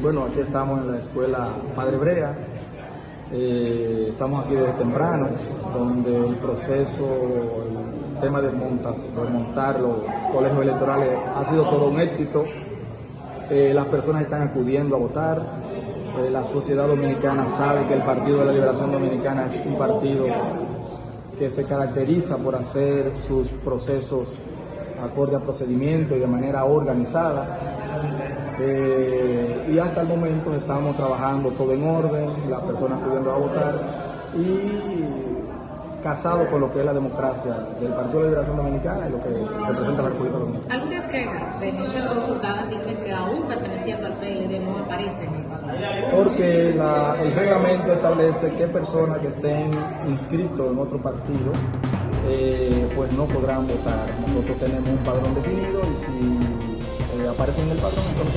Bueno, aquí estamos en la escuela Padre Brea. Eh, estamos aquí desde temprano, donde el proceso, el tema de montar, de montar los colegios electorales ha sido todo un éxito. Eh, las personas están acudiendo a votar. Eh, la sociedad dominicana sabe que el Partido de la Liberación Dominicana es un partido que se caracteriza por hacer sus procesos acorde a procedimiento y de manera organizada. Y hasta el momento estamos trabajando todo en orden, las personas pudiendo a votar y casado con lo que es la democracia del Partido de Liberación Dominicana y lo que representa la República Dominicana. Algunas quejas de gente consultadas dicen que aún perteneciendo al PLD no aparecen en el padrón. Porque la, el reglamento establece que personas que estén inscritos en otro partido eh, pues no podrán votar. Nosotros tenemos un padrón definido y si eh, aparecen en el padrón entonces